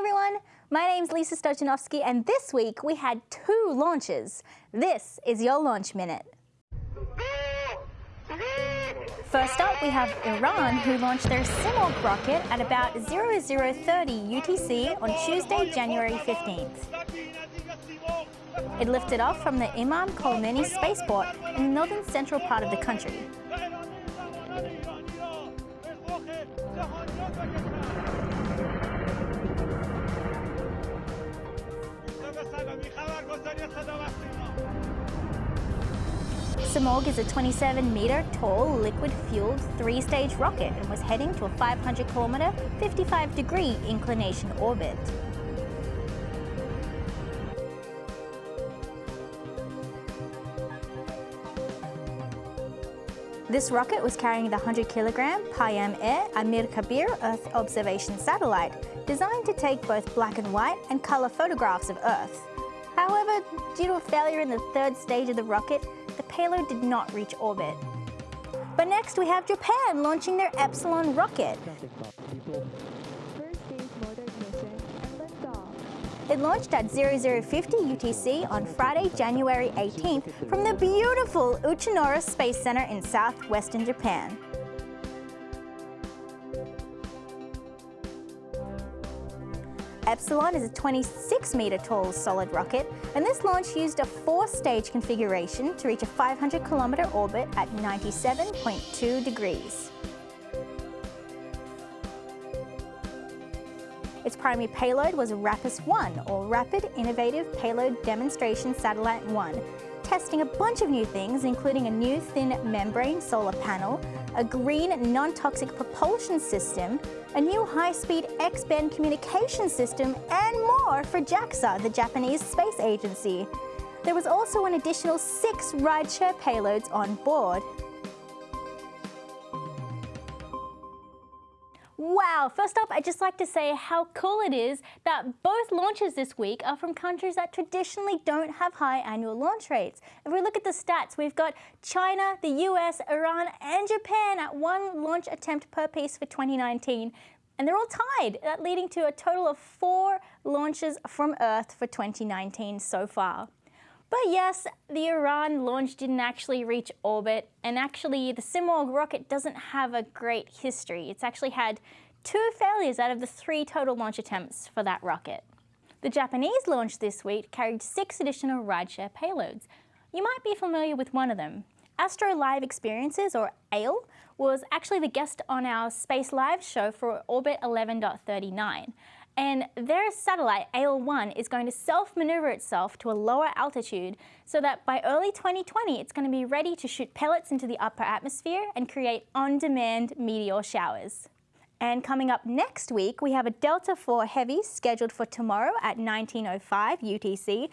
everyone, my name's Lisa Stojanovski and this week we had two launches. This is your Launch Minute. First up, we have Iran, who launched their Simorgh rocket at about 0030 UTC on Tuesday, January 15th. It lifted off from the Imam Khomeini spaceport in the northern central part of the country. Simorgh is a 27 metre tall liquid-fueled three-stage rocket and was heading to a 500 kilometre, 55 degree inclination orbit. This rocket was carrying the 100 kilogram Payam-e Amir Kabir Earth observation satellite, designed to take both black and white and colour photographs of Earth. However, due to a failure in the third stage of the rocket, the payload did not reach orbit. But next we have Japan launching their Epsilon rocket. It launched at 0050 UTC on Friday, January 18th from the beautiful Uchinoura Space Center in southwestern Japan. Epsilon is a 26 metre tall solid rocket and this launch used a four-stage configuration to reach a 500 kilometre orbit at 97.2 degrees. Its primary payload was RAPIS-1, or Rapid Innovative Payload Demonstration Satellite 1, testing a bunch of new things, including a new thin membrane solar panel, a green non-toxic propulsion system, a new high-speed X-band communication system, and more for JAXA, the Japanese space agency. There was also an additional six rideshare payloads on board. Wow, first up, I'd just like to say how cool it is that both launches this week are from countries that traditionally don't have high annual launch rates. If we look at the stats, we've got China, the US, Iran, and Japan at one launch attempt per piece for 2019. And they're all tied, leading to a total of four launches from Earth for 2019 so far. But yes, the Iran launch didn't actually reach orbit, and actually the Simorgh rocket doesn't have a great history. It's actually had two failures out of the three total launch attempts for that rocket. The Japanese launch this week carried six additional rideshare payloads. You might be familiar with one of them. Astro Live Experiences, or ALE, was actually the guest on our Space Live show for Orbit 11.39 and their satellite, AL-1, is going to self-maneuver itself to a lower altitude so that by early 2020 it's going to be ready to shoot pellets into the upper atmosphere and create on-demand meteor showers. And coming up next week, we have a Delta IV Heavy scheduled for tomorrow at 1905 UTC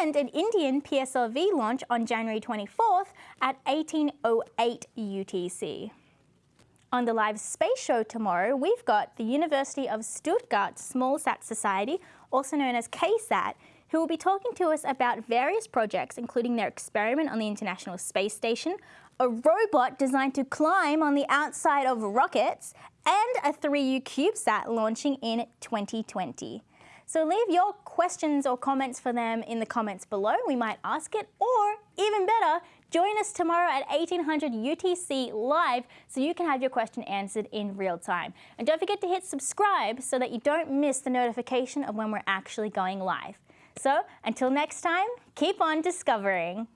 and an Indian PSLV launch on January 24th at 1808 UTC. On the live space show tomorrow, we've got the University of Stuttgart Small Sat Society, also known as KSAT, who will be talking to us about various projects, including their experiment on the International Space Station, a robot designed to climb on the outside of rockets, and a 3U CubeSat launching in 2020. So leave your questions or comments for them in the comments below. We might ask it, or even better, Join us tomorrow at 1800 UTC live so you can have your question answered in real time. And don't forget to hit subscribe so that you don't miss the notification of when we're actually going live. So until next time, keep on discovering.